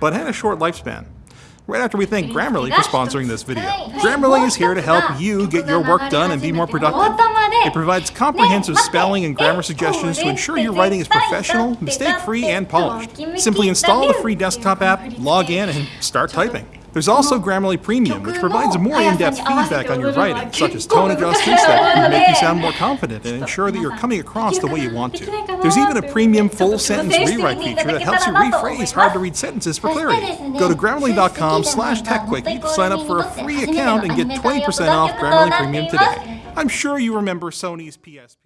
but had a short lifespan. Right after we thank Grammarly for sponsoring this video. Grammarly is here to help you get your work done and be more productive. It provides comprehensive spelling and grammar suggestions to ensure your writing is professional, mistake-free, and polished. Simply install the free desktop app, log in, and start typing. There's also Grammarly Premium, which provides more in-depth feedback on your writing, such as tone adjustments that can make you sound more confident and ensure that you're coming across the way you want to. There's even a premium full sentence rewrite feature that helps you rephrase hard-to-read sentences for clarity. Go to grammarly.com slash techquickie to sign up for a free account and get 20% off Grammarly Premium today. I'm sure you remember Sony's PSP.